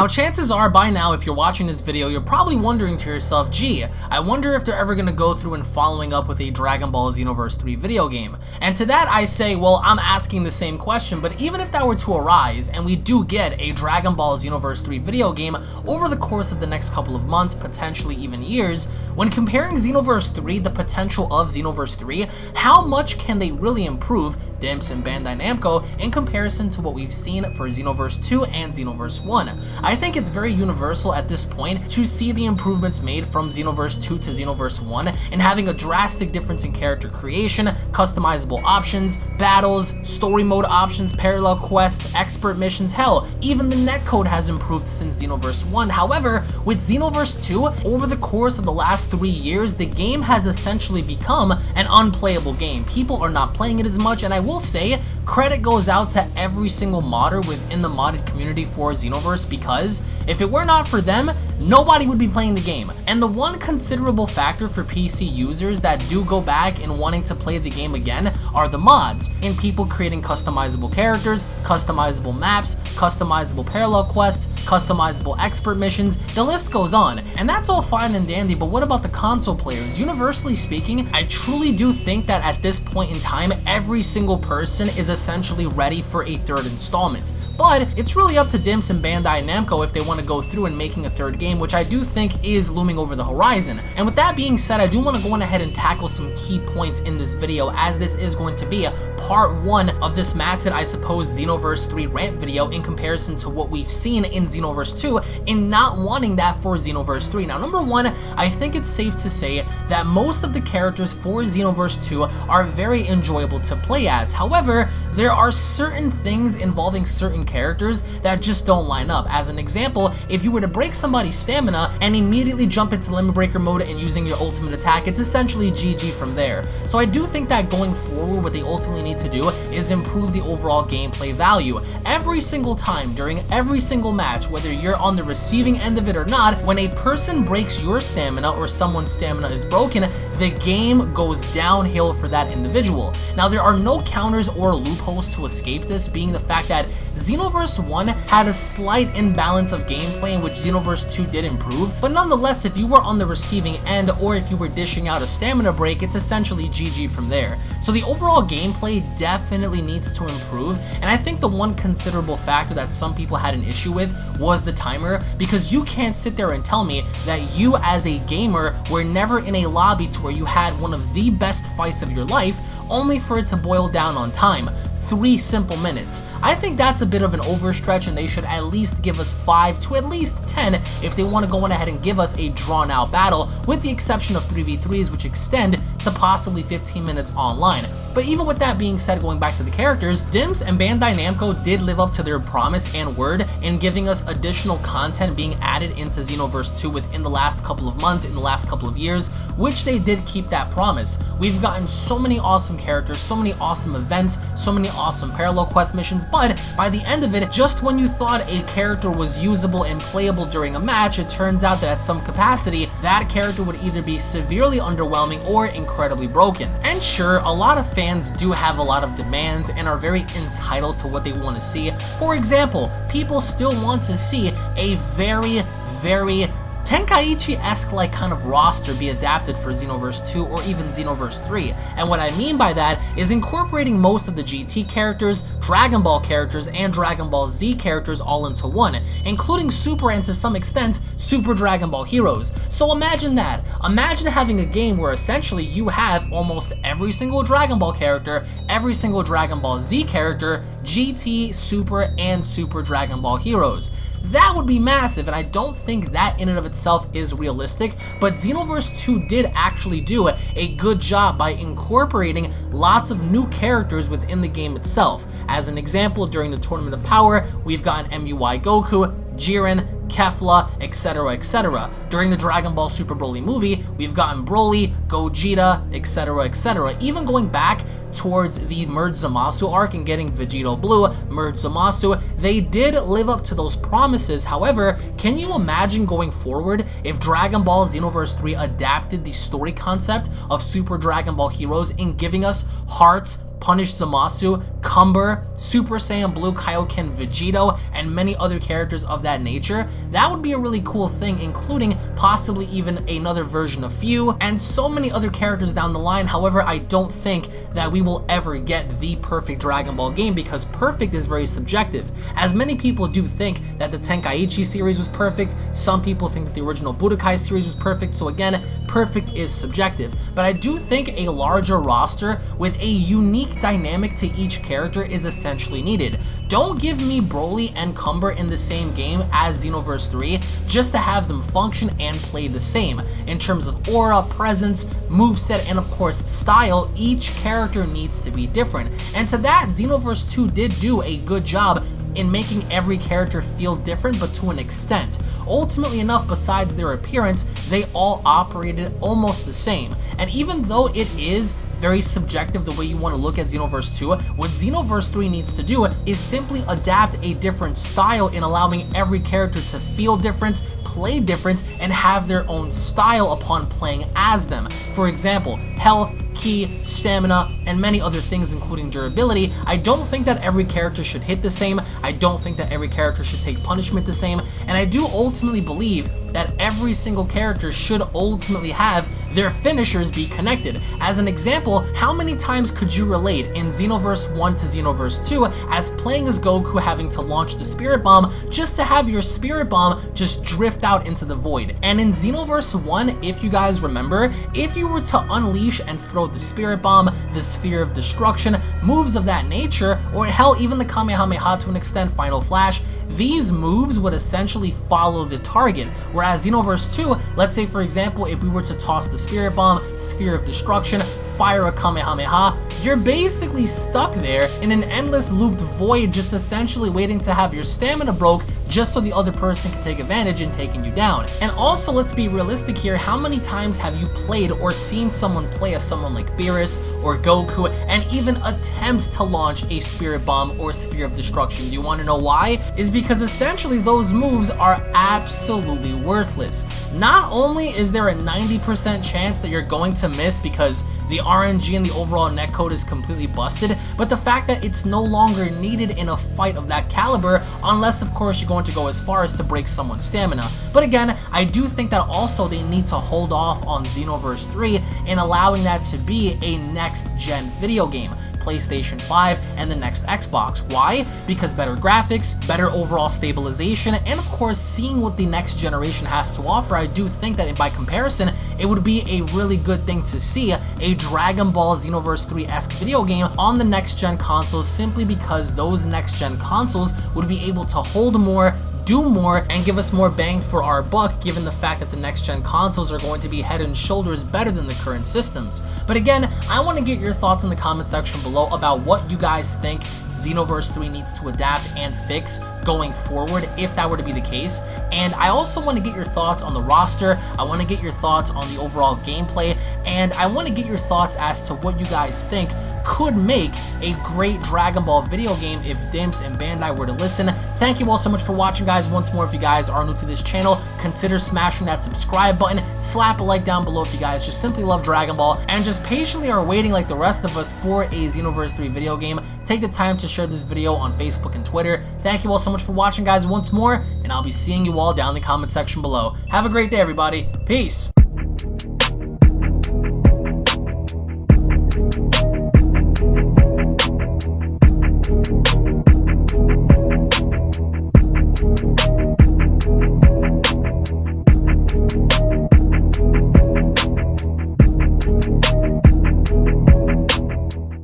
Now chances are by now if you're watching this video you're probably wondering to yourself, gee, I wonder if they're ever going to go through and following up with a Dragon Ball Xenoverse 3 video game. And to that I say, well I'm asking the same question, but even if that were to arise and we do get a Dragon Ball Xenoverse 3 video game over the course of the next couple of months, potentially even years, when comparing Xenoverse 3, the potential of Xenoverse 3, how much can they really improve DIMPS and Bandai Namco in comparison to what we've seen for Xenoverse 2 and Xenoverse 1. I think it's very universal at this point to see the improvements made from Xenoverse 2 to Xenoverse 1 and having a drastic difference in character creation, customizable options, battles, story mode options, parallel quests, expert missions, hell, even the netcode has improved since Xenoverse 1. However, with Xenoverse 2, over the course of the last three years, the game has essentially become an unplayable game. People are not playing it as much, and I will say, credit goes out to every single modder within the modded community for Xenoverse because if it were not for them, nobody would be playing the game. And the one considerable factor for PC users that do go back and wanting to play the game again are the mods, in people creating customizable characters, customizable maps, customizable parallel quests, customizable expert missions, the list goes on. And that's all fine and dandy, but what about the console players? Universally speaking, I truly do think that at this point in time, every single person is essentially ready for a third installment. But it's really up to DIMPS and Bandai Namco if they want to go through and making a third game, which I do think is looming over the horizon. And with that being said, I do want to go on ahead and tackle some key points in this video as this is going to be a part one of this massive, I suppose, Xenoverse 3 rant video in comparison to what we've seen in Xenoverse 2 and not wanting that for Xenoverse 3. Now, number one, I think it's safe to say that most of the characters for Xenoverse 2 are very enjoyable to play as. However, there are certain things involving certain characters that just don't line up. As an example, if you were to break somebody's stamina and immediately jump into Limit Breaker mode and using your ultimate attack, it's essentially GG from there. So I do think that going forward, what they ultimately need to do is improve the overall gameplay value. Every single time, during every single match, whether you're on the receiving end of it or not, when a person breaks your stamina or someone's stamina is broken, the game goes downhill for that individual. Now, there are no counters or loopholes to escape this, being the fact that Xenoverse 1 had a slight imbalance of gameplay in which Xenoverse 2 did improve, but nonetheless, if you were on the receiving end or if you were dishing out a stamina break, it's essentially GG from there. So the overall gameplay definitely needs to improve, and I think the one considerable factor that some people had an issue with was the timer, because you can't sit there and tell me that you as a gamer were never in a lobby to where you had one of the best fights of your life, only for it to boil down on time three simple minutes. I think that's a bit of an overstretch and they should at least give us 5 to at least 10 if they want to go on ahead and give us a drawn out battle, with the exception of 3v3s which extend to possibly 15 minutes online. But even with that being said, going back to the characters, DIMPS and Bandai Namco did live up to their promise and word in giving us additional content being added into Xenoverse 2 within the last couple of months, in the last couple of years, which they did keep that promise. We've gotten so many awesome characters, so many awesome events, so many awesome parallel quest missions, but by the end of it, just when you thought a character was usable and playable during a match, it turns out that at some capacity, that character would either be severely underwhelming or incredibly broken. And sure, a lot of fans do have a lot of demands and are very entitled to what they want to see. For example, people still want to see a very, very Tenkaichi-esque like kind of roster be adapted for Xenoverse 2 or even Xenoverse 3. And what I mean by that is incorporating most of the GT characters, Dragon Ball characters, and Dragon Ball Z characters all into one, including Super and to some extent, Super Dragon Ball Heroes. So imagine that. Imagine having a game where essentially you have almost every single Dragon Ball character, every single Dragon Ball Z character, GT, Super, and Super Dragon Ball Heroes. That would be massive, and I don't think that in and of itself is realistic, but Xenoverse 2 did actually do a good job by incorporating lots of new characters within the game itself. As an example, during the Tournament of Power, we've gotten MUI Goku, Jiren, Kefla, etc, etc. During the Dragon Ball Super Broly movie, we've gotten Broly, Gogeta, etc, etc. Even going back towards the Merge Zamasu arc and getting Vegito Blue, Merge Zamasu, they did live up to those promises. However, can you imagine going forward if Dragon Ball Xenoverse 3 adapted the story concept of Super Dragon Ball Heroes in giving us Hearts, Punish Zamasu, Cumber, Super Saiyan Blue Kaioken Vegito, and many other characters of that nature, that would be a really cool thing, including possibly even another version of Fu, and so many other characters down the line. However, I don't think that we will ever get the perfect Dragon Ball game because perfect is very subjective. As many people do think that the Tenkaichi series was perfect, some people think that the original Budokai series was perfect, so again, perfect is subjective. But I do think a larger roster with a unique dynamic to each character is essentially needed. Don't give me Broly and Cumber in the same game as Xenoverse 3 just to have them function and play the same. In terms of aura, presence, moveset, and of course style, each character needs to be different. And to that, Xenoverse 2 did do a good job in making every character feel different but to an extent. Ultimately enough, besides their appearance, they all operated almost the same. And even though it is very subjective the way you want to look at Xenoverse 2. What Xenoverse 3 needs to do is simply adapt a different style in allowing every character to feel different, play different, and have their own style upon playing as them. For example, health, ki, stamina, and many other things including durability, I don't think that every character should hit the same, I don't think that every character should take punishment the same, and I do ultimately believe that every single character should ultimately have their finishers be connected. As an example, how many times could you relate in Xenoverse 1 to Xenoverse 2 as playing as Goku having to launch the Spirit Bomb just to have your Spirit Bomb just drift out into the void? And in Xenoverse 1, if you guys remember, if you were to unleash and throw the Spirit Bomb, the Sphere of Destruction, moves of that nature, or hell, even the Kamehameha to an extent, Final Flash, these moves would essentially follow the target, whereas Xenoverse 2, let's say for example, if we were to toss the Spirit Bomb, Sphere of Destruction, fire a Kamehameha, you're basically stuck there in an endless looped void just essentially waiting to have your stamina broke just so the other person can take advantage in taking you down. And also, let's be realistic here, how many times have you played or seen someone play as someone like Beerus or Goku and even attempt to launch a Spirit Bomb or Sphere of Destruction? Do you want to know why? Is because essentially those moves are absolutely worthless. Not only is there a 90% chance that you're going to miss because the RNG and the overall netcode is completely busted, but the fact that it's no longer needed in a fight of that caliber, unless of course you're going to go as far as to break someone's stamina. But again, I do think that also they need to hold off on Xenoverse 3 and allowing that to be a next gen video game. PlayStation 5, and the next Xbox. Why? Because better graphics, better overall stabilization, and of course seeing what the next generation has to offer, I do think that by comparison, it would be a really good thing to see a Dragon Ball Xenoverse 3-esque video game on the next gen consoles simply because those next gen consoles would be able to hold more do more and give us more bang for our buck given the fact that the next gen consoles are going to be head and shoulders better than the current systems. But again, I want to get your thoughts in the comment section below about what you guys think Xenoverse 3 needs to adapt and fix going forward if that were to be the case. And I also want to get your thoughts on the roster, I want to get your thoughts on the overall gameplay, and I want to get your thoughts as to what you guys think could make a great Dragon Ball video game if Dimps and Bandai were to listen. Thank you all so much for watching guys. Once more, if you guys are new to this channel, consider smashing that subscribe button, slap a like down below if you guys just simply love Dragon Ball, and just patiently are waiting like the rest of us for a Xenoverse 3 video game. Take the time to share this video on Facebook and Twitter. Thank you all so much for watching guys once more, and I'll be seeing you all down in the comment section below. Have a great day everybody. Peace!